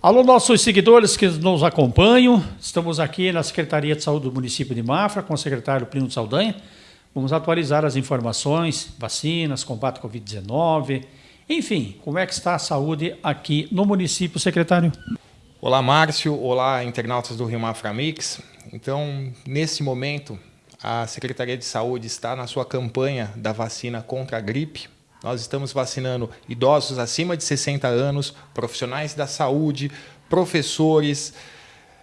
Alô, nossos seguidores que nos acompanham, estamos aqui na Secretaria de Saúde do município de Mafra com o secretário Plínio Saldanha. Vamos atualizar as informações, vacinas, combate à Covid-19, enfim, como é que está a saúde aqui no município, secretário? Olá, Márcio. Olá, internautas do Rio Mafra Mix. Então, nesse momento, a Secretaria de Saúde está na sua campanha da vacina contra a gripe nós estamos vacinando idosos acima de 60 anos, profissionais da saúde, professores,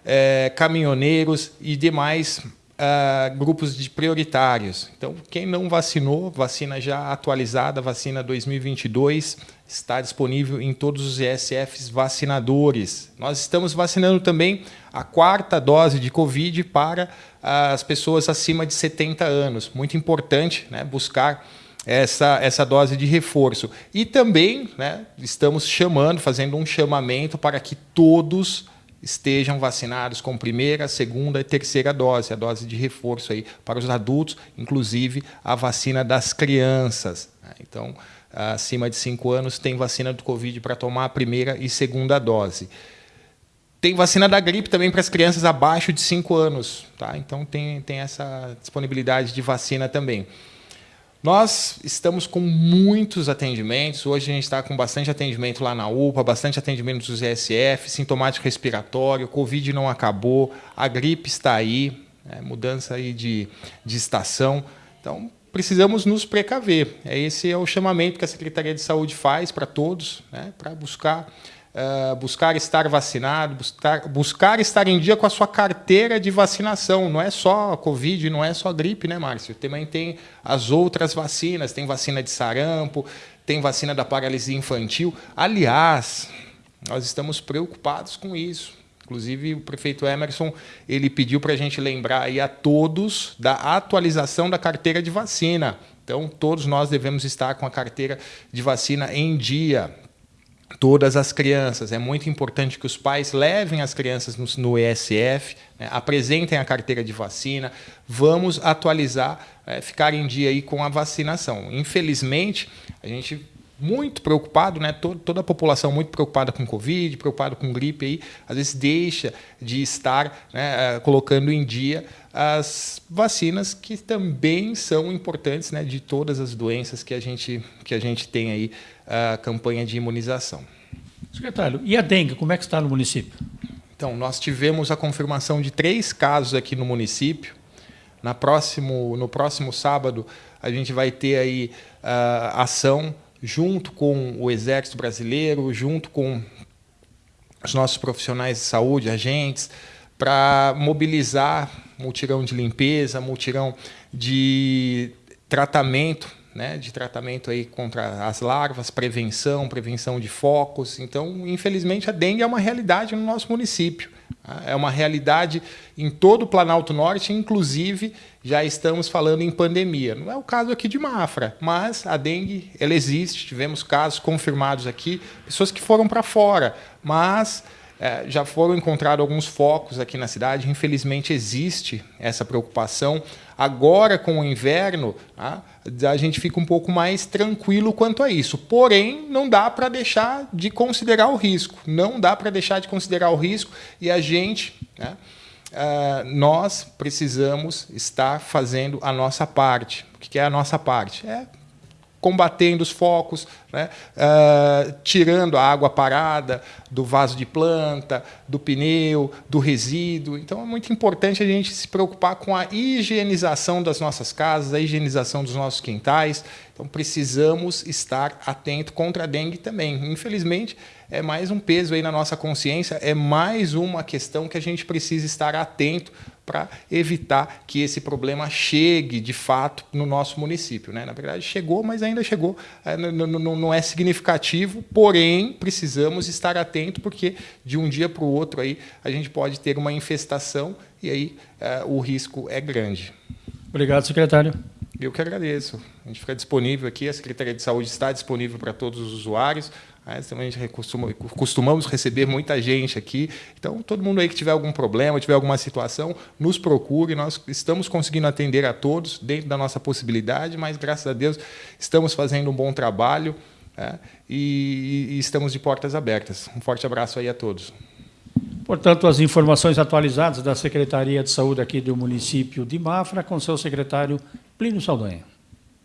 é, caminhoneiros e demais Uh, grupos de prioritários. Então, quem não vacinou, vacina já atualizada, vacina 2022, está disponível em todos os ESFs vacinadores. Nós estamos vacinando também a quarta dose de Covid para as pessoas acima de 70 anos. Muito importante né, buscar essa, essa dose de reforço. E também né, estamos chamando, fazendo um chamamento para que todos estejam vacinados com primeira, segunda e terceira dose, a dose de reforço aí para os adultos, inclusive a vacina das crianças. Né. Então, acima de 5 anos, tem vacina do Covid para tomar a primeira e segunda dose. Tem vacina da gripe também para as crianças abaixo de 5 anos. Tá? Então, tem, tem essa disponibilidade de vacina também. Nós estamos com muitos atendimentos. Hoje a gente está com bastante atendimento lá na UPA, bastante atendimento dos ESF, sintomático respiratório, Covid não acabou, a gripe está aí, né, mudança aí de, de estação. Então, precisamos nos precaver. Esse é o chamamento que a Secretaria de Saúde faz para todos, né, para buscar uh, buscar estar vacinado, buscar, buscar estar em dia com a sua carteira de vacinação. Não é só Covid, não é só gripe, né, Márcio? Também tem as outras vacinas, tem vacina de sarampo, tem vacina da paralisia infantil. Aliás, nós estamos preocupados com isso. Inclusive, o prefeito Emerson ele pediu para a gente lembrar aí a todos da atualização da carteira de vacina. Então, todos nós devemos estar com a carteira de vacina em dia todas as crianças. É muito importante que os pais levem as crianças no, no ESF, né, apresentem a carteira de vacina, vamos atualizar, é, ficar em dia aí com a vacinação. Infelizmente, a gente muito preocupado, né? Toda, a população muito preocupada com Covid, preocupada com gripe aí, às vezes deixa de estar né, eh, colocando em dia as vacinas que também são importantes, né? De todas as doenças que a gente que a gente tem aí a campanha de imunização. Secretário, e a dengue, como é que está no município? Então, nós tivemos a confirmação de três casos aqui no município. Na próximo, no próximo sábado, a gente vai ter aí uh, ação junto com o Exército Brasileiro, junto com os nossos profissionais de saúde, agentes, para mobilizar multirão de limpeza, multirão de tratamento, né, de tratamento aí contra as larvas, prevenção, prevenção de focos. Então, infelizmente, a dengue é uma realidade no nosso município. É uma realidade em todo o Planalto Norte, inclusive já estamos falando em pandemia. Não é o caso aqui de Mafra, mas a dengue ela existe, tivemos casos confirmados aqui, pessoas que foram para fora, mas é, já foram encontrados alguns focos aqui na cidade. Infelizmente existe essa preocupação. Agora, com o inverno, tá, a gente fica um pouco mais tranquilo quanto a isso. Porém, não dá para deixar de considerar o risco. Não dá para deixar de considerar o risco e a gente. Né, Uh, nós precisamos estar fazendo a nossa parte. O que é a nossa parte? É combatendo os focos, né? uh, tirando a água parada do vaso de planta, do pneu, do resíduo. Então é muito importante a gente se preocupar com a higienização das nossas casas, a higienização dos nossos quintais. Então precisamos estar atento contra a dengue também. Infelizmente, é mais um peso aí na nossa consciência, é mais uma questão que a gente precisa estar atento para evitar que esse problema chegue de fato no nosso município. Né? Na verdade, chegou, mas ainda chegou, é, não é significativo, porém precisamos estar atento porque de um dia para o outro aí a gente pode ter uma infestação e aí é, o risco é grande. Obrigado, secretário. Eu que agradeço. A gente fica disponível aqui, a Secretaria de Saúde está disponível para todos os usuários. Né? Também costuma, costumamos receber muita gente aqui. Então, todo mundo aí que tiver algum problema, tiver alguma situação, nos procure. Nós estamos conseguindo atender a todos dentro da nossa possibilidade, mas graças a Deus estamos fazendo um bom trabalho. É, e, e estamos de portas abertas. Um forte abraço aí a todos. Portanto, as informações atualizadas da Secretaria de Saúde aqui do município de Mafra com seu secretário Plínio Saldanha.